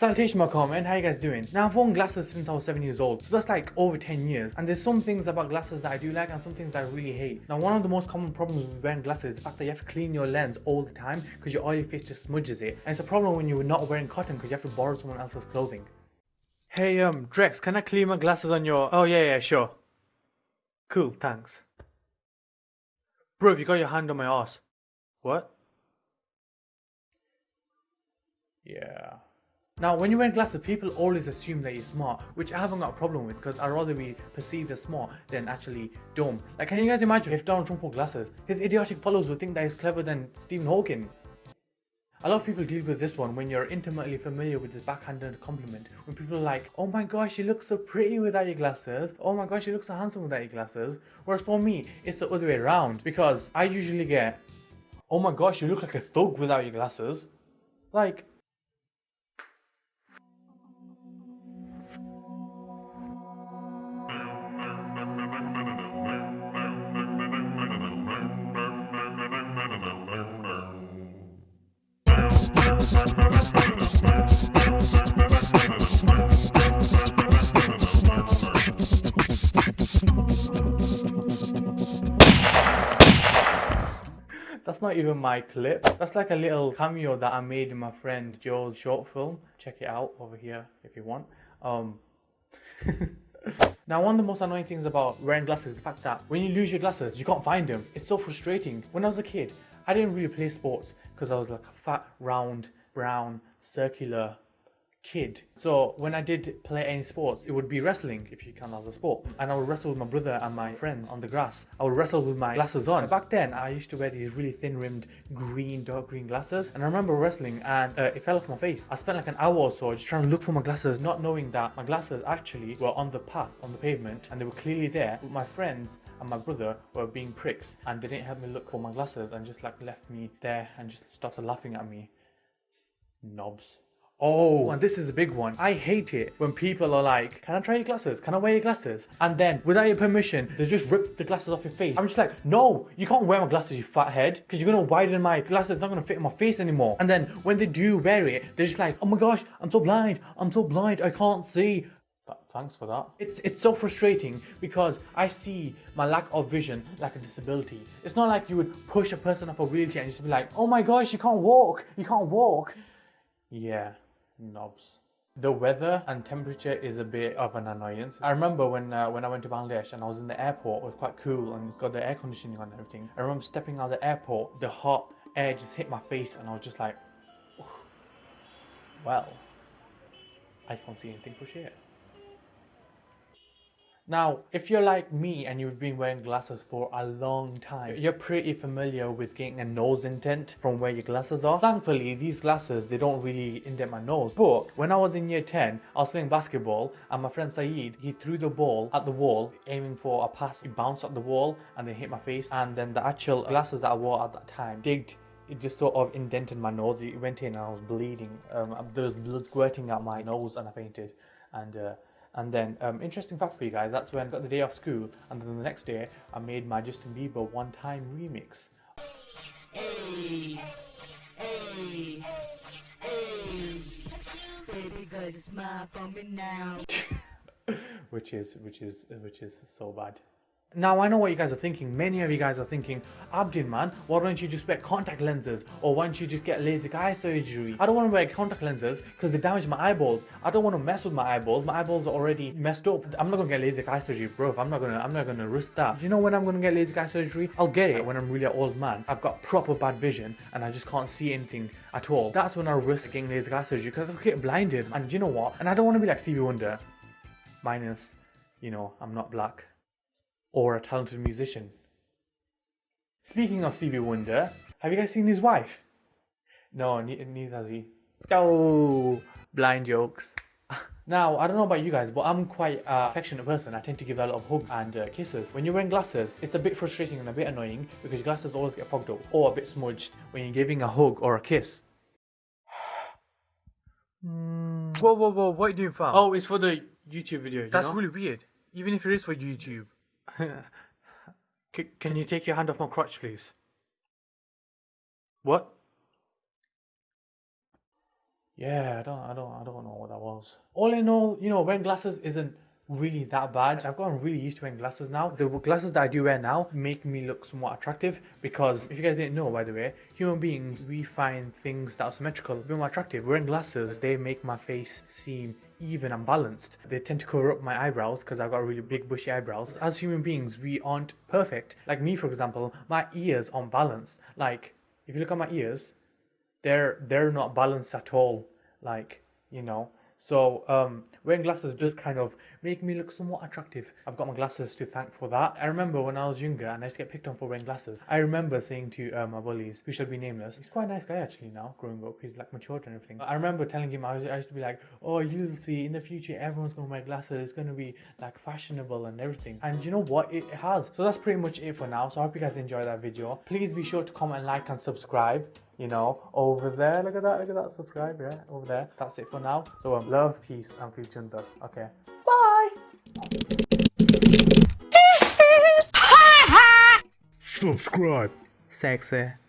Salutation my comment, how you guys doing? Now I've worn glasses since I was 7 years old, so that's like over 10 years. And there's some things about glasses that I do like and some things I really hate. Now one of the most common problems with wearing glasses is the fact that you have to clean your lens all the time because your oily face just smudges it. And it's a problem when you're not wearing cotton because you have to borrow someone else's clothing. Hey um, Drex, can I clean my glasses on your... Oh yeah, yeah, sure. Cool, thanks. Bro, you got your hand on my ass. What? Yeah. Now, when you wear glasses, people always assume that you're smart, which I haven't got a problem with because I'd rather be perceived as smart than actually dumb. Like, can you guys imagine if Donald Trump wore glasses? His idiotic followers would think that he's clever than Stephen Hawking. A lot of people deal with this one when you're intimately familiar with this backhanded compliment. When people are like, oh my gosh, you look so pretty without your glasses. Oh my gosh, you look so handsome without your glasses. Whereas for me, it's the other way around because I usually get, oh my gosh, you look like a thug without your glasses. Like, That's not even my clip. That's like a little cameo that I made in my friend Joe's short film. Check it out over here if you want. Um, now, one of the most annoying things about wearing glasses is the fact that when you lose your glasses, you can't find them. It's so frustrating. When I was a kid, I didn't really play sports because I was like a fat, round, brown, circular kid. So when I did play any sports, it would be wrestling, if you count as a sport. And I would wrestle with my brother and my friends on the grass. I would wrestle with my glasses on. Back then, I used to wear these really thin-rimmed green, dark green glasses. And I remember wrestling and uh, it fell off my face. I spent like an hour or so just trying to look for my glasses, not knowing that my glasses actually were on the path, on the pavement, and they were clearly there. But my friends and my brother were being pricks and they didn't help me look for my glasses and just like left me there and just started laughing at me. Knobs. Oh, and this is a big one. I hate it when people are like, can I try your glasses? Can I wear your glasses? And then, without your permission, they just rip the glasses off your face. I'm just like, no, you can't wear my glasses, you fat head, because you're going to widen my glasses, it's not going to fit in my face anymore. And then, when they do wear it, they're just like, oh my gosh, I'm so blind, I'm so blind, I can't see. Thanks for that. It's, it's so frustrating because I see my lack of vision like a disability. It's not like you would push a person off a wheelchair and just be like, oh my gosh, you can't walk, you can't walk. Yeah knobs. The weather and temperature is a bit of an annoyance. I remember when uh, when I went to Bangladesh and I was in the airport, it was quite cool and got the air conditioning on and everything. I remember stepping out of the airport, the hot air just hit my face and I was just like, well, I can't see anything for shit. Now, if you're like me and you've been wearing glasses for a long time, you're pretty familiar with getting a nose indent from where your glasses are. Thankfully, these glasses, they don't really indent my nose. But when I was in year 10, I was playing basketball and my friend Saeed, he threw the ball at the wall, aiming for a pass. It bounced at the wall and then hit my face. And then the actual glasses that I wore at that time digged it just sort of indented my nose. It went in and I was bleeding. Um, there was blood squirting out my nose and I fainted. And uh, and then, um, interesting fact for you guys, that's when I got the day off school, and then the next day, I made my Justin Bieber One Time remix. Hey, hey, hey, which is, which is, which is so bad. Now I know what you guys are thinking, many of you guys are thinking, Abdin man, why don't you just wear contact lenses or why don't you just get LASIK eye surgery? I don't want to wear contact lenses because they damage my eyeballs. I don't want to mess with my eyeballs, my eyeballs are already messed up. I'm not to get LASIK eye surgery bro, I'm not going to, I'm not to risk that. You know when I'm going to get LASIK eye surgery? I'll get it when I'm really an old man. I've got proper bad vision and I just can't see anything at all. That's when I risk getting LASIK eye surgery because I'll get blinded and you know what? And I don't want to be like Stevie Wonder. Minus, you know, I'm not black or a talented musician. Speaking of Stevie Wonder, have you guys seen his wife? No, neither has he. Oh, blind jokes. Now, I don't know about you guys, but I'm quite an affectionate person. I tend to give a lot of hugs and uh, kisses. When you're wearing glasses, it's a bit frustrating and a bit annoying because your glasses always get fogged up or a bit smudged when you're giving a hug or a kiss. Whoa, whoa, whoa, what are you doing, fam? Oh, it's for the YouTube video, That's know? really weird. Even if it is for YouTube. can you take your hand off my crotch, please? What? Yeah, I don't, I don't, I don't know what that was. all in all, you know, wearing glasses isn't really that bad. I've gotten really used to wearing glasses now. The glasses that I do wear now make me look somewhat attractive because if you guys didn't know, by the way, human beings, we find things that are symmetrical a bit more attractive. Wearing glasses, they make my face seem even and balanced. They tend to cover up my eyebrows because I've got really big bushy eyebrows. As human beings, we aren't perfect. Like me, for example, my ears aren't balanced. Like, if you look at my ears, they're they're not balanced at all. Like, you know, so um, wearing glasses does kind of make me look somewhat attractive. I've got my glasses to thank for that. I remember when I was younger and I used to get picked on for wearing glasses. I remember saying to uh, my bullies, who shall be nameless, he's quite a nice guy actually now, growing up. He's like matured and everything. I remember telling him, I, was, I used to be like, oh, you'll see in the future everyone's to wear glasses. It's going to be like fashionable and everything. And you know what? It has. So that's pretty much it for now. So I hope you guys enjoyed that video. Please be sure to comment, like and subscribe you know, over there. Look at that, look at that, subscribe, yeah, over there. That's it for now. So um, love, peace, and future Okay, bye. Subscribe. Sexy.